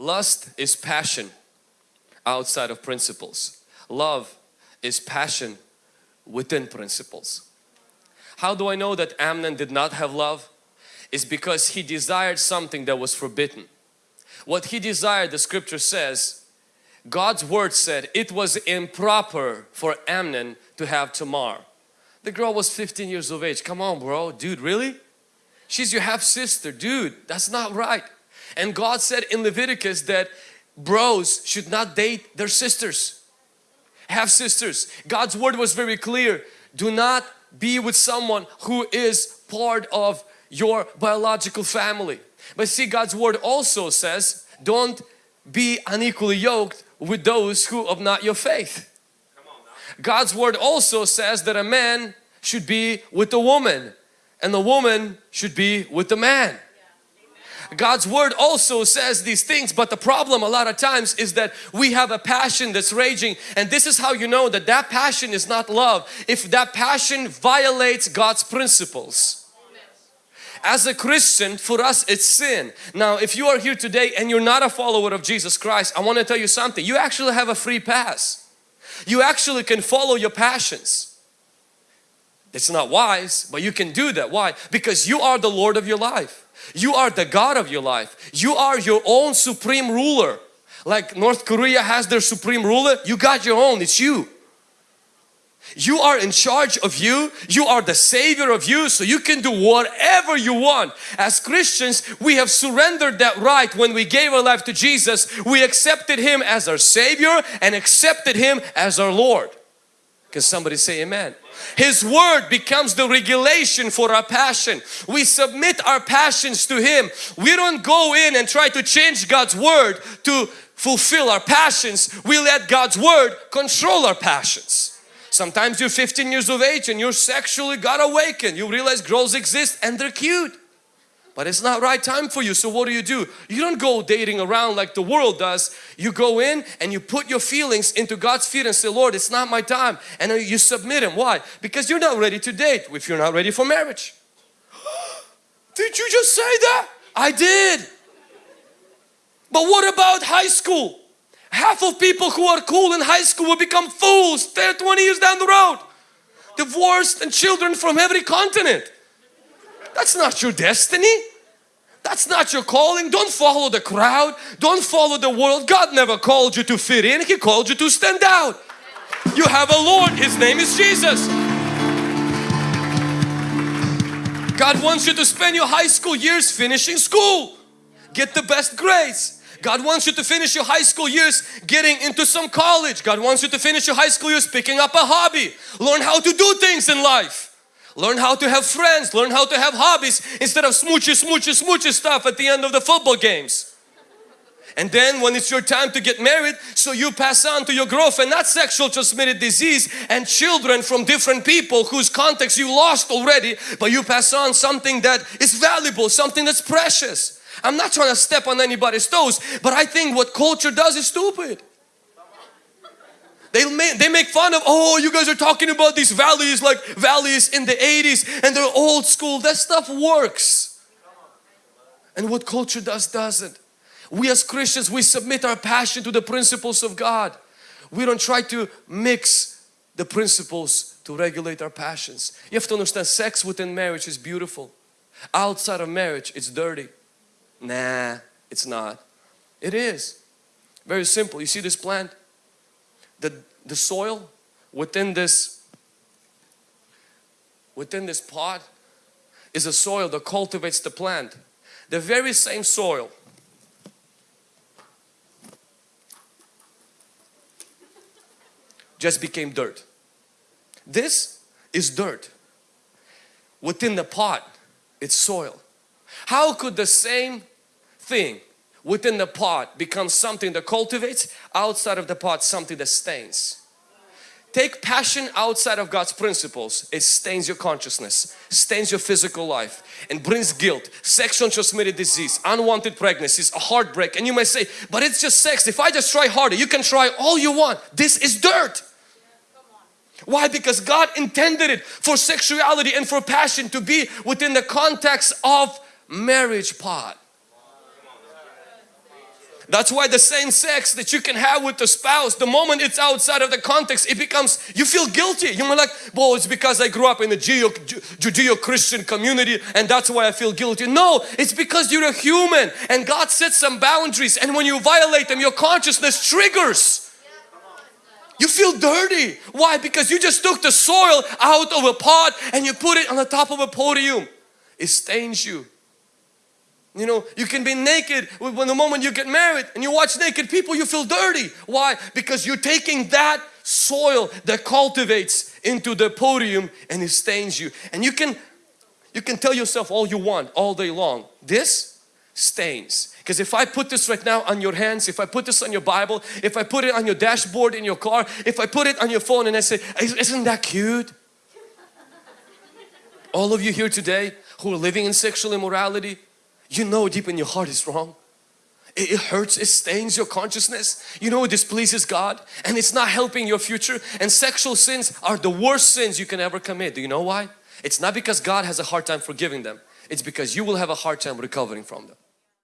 Lust is passion outside of principles. Love is passion within principles. How do I know that Amnon did not have love? It's because he desired something that was forbidden. What he desired, the scripture says, God's word said it was improper for Amnon to have Tamar. The girl was 15 years of age. Come on bro, dude really? She's your half sister, dude, that's not right. And God said in Leviticus that bros should not date their sisters, half sisters. God's word was very clear. Do not be with someone who is part of your biological family. But see God's word also says don't be unequally yoked with those who have not your faith. God's word also says that a man should be with a woman and the woman should be with the man. God's word also says these things but the problem a lot of times is that we have a passion that's raging. And this is how you know that that passion is not love. If that passion violates God's principles. As a Christian for us it's sin. Now if you are here today and you're not a follower of Jesus Christ I want to tell you something. You actually have a free pass. You actually can follow your passions it's not wise but you can do that why because you are the Lord of your life you are the God of your life. You are your own supreme ruler. Like North Korea has their supreme ruler, you got your own, it's you. You are in charge of you. You are the savior of you so you can do whatever you want. As Christians, we have surrendered that right when we gave our life to Jesus. We accepted Him as our savior and accepted Him as our Lord. Can somebody say amen? His word becomes the regulation for our passion. We submit our passions to Him. We don't go in and try to change God's word to fulfill our passions. We let God's word control our passions. Sometimes you're 15 years of age and you're sexually got awakened. You realize girls exist and they're cute but it's not right time for you so what do you do? You don't go dating around like the world does. You go in and you put your feelings into God's feet and say Lord it's not my time and you submit him. Why? Because you're not ready to date if you're not ready for marriage. Did you just say that? I did. But what about high school? Half of people who are cool in high school will become fools 10 20 years down the road. Divorced and children from every continent. That's not your destiny. That's not your calling. Don't follow the crowd. Don't follow the world. God never called you to fit in. He called you to stand out. You have a Lord. His name is Jesus. God wants you to spend your high school years finishing school. Get the best grades. God wants you to finish your high school years getting into some college. God wants you to finish your high school years picking up a hobby. Learn how to do things in life. Learn how to have friends, learn how to have hobbies instead of smoochy, smoochy, smoochy stuff at the end of the football games. And then when it's your time to get married, so you pass on to your girlfriend not sexual transmitted disease and children from different people whose context you lost already, but you pass on something that is valuable, something that's precious. I'm not trying to step on anybody's toes, but I think what culture does is stupid. They make, they make fun of, oh, you guys are talking about these values like values in the 80s and they're old school. That stuff works. And what culture does, doesn't. We as Christians, we submit our passion to the principles of God. We don't try to mix the principles to regulate our passions. You have to understand sex within marriage is beautiful. Outside of marriage, it's dirty. Nah, it's not. It is. Very simple. You see this plant? The, the soil within this within this pot is a soil that cultivates the plant. The very same soil just became dirt. This is dirt. Within the pot, it's soil. How could the same thing within the pot becomes something that cultivates, outside of the pot something that stains. Take passion outside of God's principles, it stains your consciousness, stains your physical life and brings guilt, sexual transmitted disease, unwanted pregnancies, a heartbreak and you may say, but it's just sex, if I just try harder, you can try all you want, this is dirt. Why? Because God intended it for sexuality and for passion to be within the context of marriage pot. That's why the same sex that you can have with the spouse, the moment it's outside of the context, it becomes, you feel guilty. You're like, well, it's because I grew up in a Judeo-Christian community and that's why I feel guilty. No, it's because you're a human and God set some boundaries and when you violate them, your consciousness triggers. You feel dirty. Why? Because you just took the soil out of a pot and you put it on the top of a podium. It stains you. You know, you can be naked when the moment you get married and you watch naked people, you feel dirty. Why? Because you're taking that soil that cultivates into the podium and it stains you. And you can, you can tell yourself all you want all day long. This stains. Because if I put this right now on your hands, if I put this on your Bible, if I put it on your dashboard in your car, if I put it on your phone and I say, isn't that cute? All of you here today who are living in sexual immorality, you know deep in your heart is wrong. It, hurts, it stains your consciousness. You know it displeases God and it's not helping your future. And sexual sins are the worst sins you can ever commit. Do you know why? It's not because God has a hard time forgiving them. It's because you will have a hard time recovering from them.